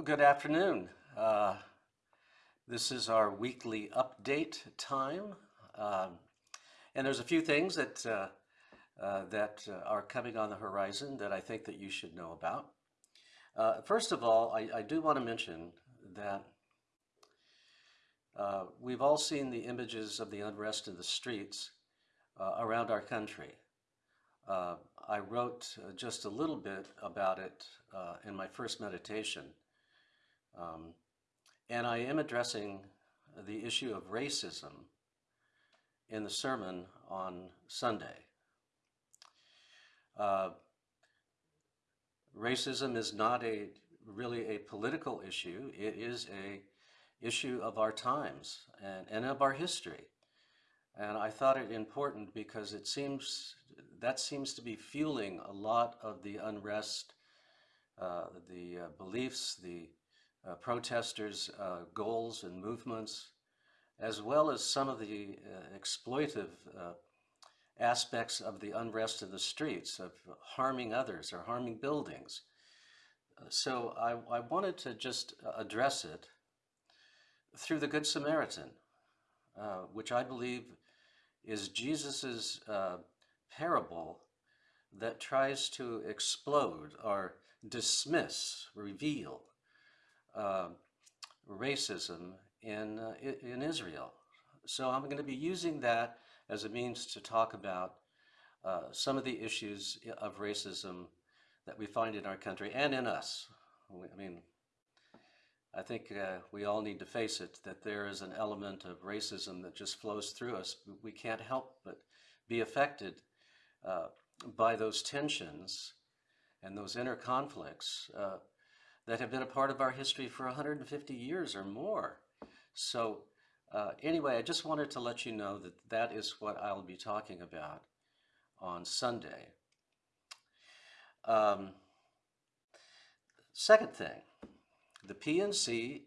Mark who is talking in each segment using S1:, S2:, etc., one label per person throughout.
S1: Well, good afternoon. Uh, this is our weekly update time. Um, and there's a few things that, uh, uh, that uh, are coming on the horizon that I think that you should know about. Uh, first of all, I, I do want to mention that we've all seen the images of the unrest in the streets around our country. I wrote just a little bit about it in my first meditation. Um, and I am addressing the issue of racism in the sermon on Sunday. Uh, racism is not a really a political issue. It is a issue of our times and, and of our history. And I thought it important because it seems that seems to be fueling a lot of the unrest, uh, the uh, beliefs, the uh, protesters' uh, goals and movements, as well as some of the uh, exploitive uh, aspects of the unrest in the streets, of harming others or harming buildings. Uh, so I, I, wanted to just address it through the Good Samaritan, uh, which I believe is Jesus's parable that tries to explode or dismiss, reveal uh, racism in, uh, in Israel. So I'm going to be using that as a means to talk about uh, some of the issues of racism that we find in our country and in us. I mean, I think uh, we all need to face it that there is an element of racism that just flows through us. We can't help but be affected uh, by those tensions and those inner conflicts uh, that have been a part of our history for 150 years or more. So uh, anyway, I just wanted to let you know that that is what I'll be talking about on Sunday. Um, second thing, the PNC,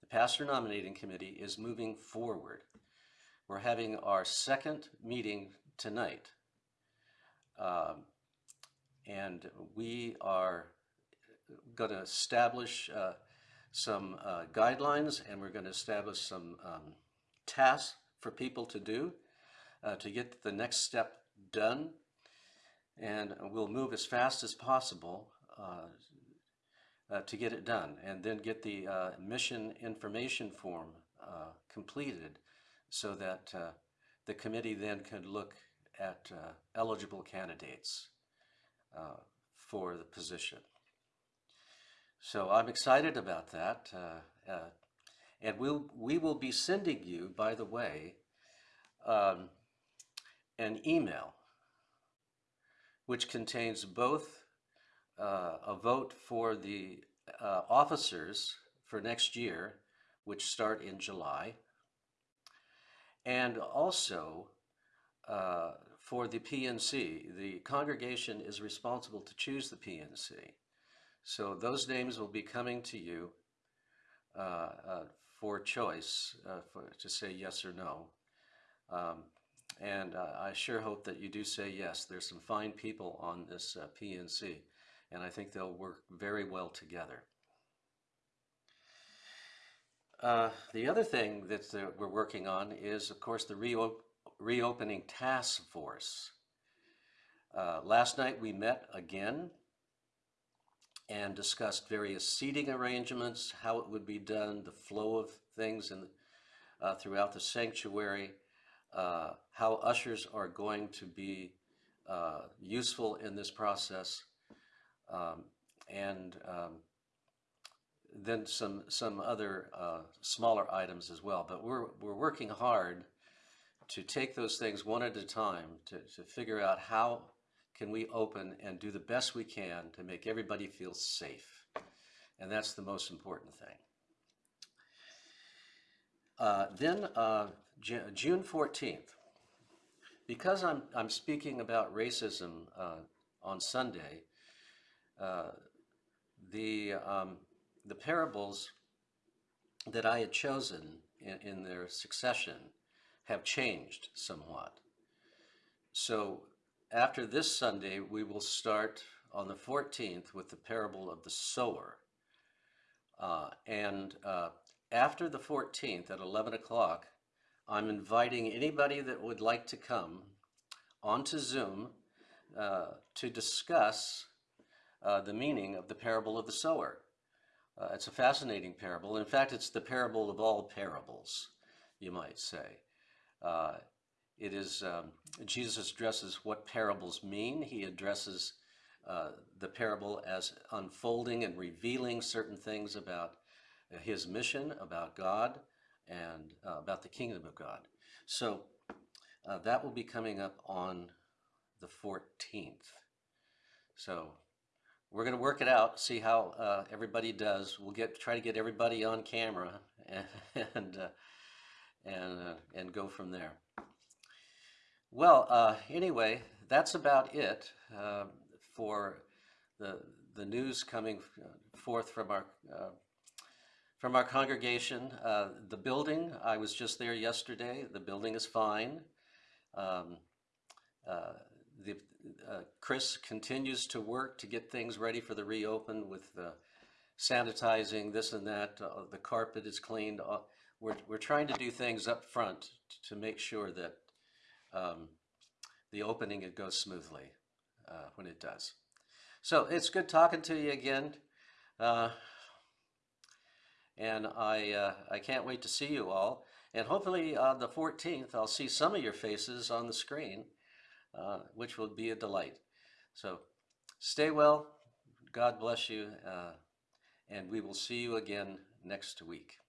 S1: the Pastor Nominating Committee, is moving forward. We're having our second meeting tonight. Um, and we are going to establish uh, some uh, guidelines and we're going to establish some um, tasks for people to do uh, to get the next step done. And we'll move as fast as possible uh, uh, to get it done and then get the uh, mission information form completed so that the committee then could look at eligible candidates for the position. So I'm excited about that. Uh, uh, and we'll, we will be sending you, by the way, um, an email which contains both uh, a vote for the uh, officers for next year, which start in July, and also uh, for the PNC. The congregation is responsible to choose the PNC. So those names will be coming to you uh, uh, for choice, uh, for, to say yes or no. Um, and uh, I sure hope that you do say yes. There's some fine people on this uh, PNC, and I think they'll work very well together. Uh, the other thing that we're working on is, of course, the reop reopening task force. last night we met again and discussed various seating arrangements, how it would be done, the flow of things in, uh, throughout the sanctuary, uh, how ushers are going to be uh, useful in this process, um, and um, then some some other uh, smaller items as well. But we're we're working hard to take those things one at a time to, to figure out how can we open and do the best we can to make everybody feel safe? And that's the most important thing. Uh, then uh, June 14th, because I'm, I'm speaking about racism uh, on Sunday, uh, the, um, the parables that I had chosen in, in their succession have changed somewhat. So after this Sunday, we will start on the 14th with the parable of the sower. Uh, and uh, after the 14th at 11 o'clock, I'm inviting anybody that would like to come onto Zoom uh, to discuss uh, the meaning of the parable of the sower. Uh, it's a fascinating parable. In fact, it's the parable of all parables, you might say. It is, um, Jesus addresses what parables mean. He addresses uh, the parable as unfolding and revealing certain things about his mission, about God, and uh, about the kingdom of God. So uh, that will be coming up on the 14th. So we're going to work it out, see how uh, everybody does. We'll get try to get everybody on camera and and uh, and, uh, and go from there. Well, uh, anyway, that's about it uh, for the the news coming forth from our uh, from our congregation. Uh, the building, I was just there yesterday. The building is fine. Um, uh, the, uh, Chris continues to work to get things ready for the reopen with uh, sanitizing, this and that. Uh, the carpet is cleaned. Uh, we're, we're trying to do things up front to make sure that um, the opening it goes smoothly uh, when it does. So it's good talking to you again. Uh, and I, uh, I can't wait to see you all. And hopefully on the 14th, I'll see some of your faces on the screen, uh, which will be a delight. So stay well, God bless you, uh, and we will see you again next week.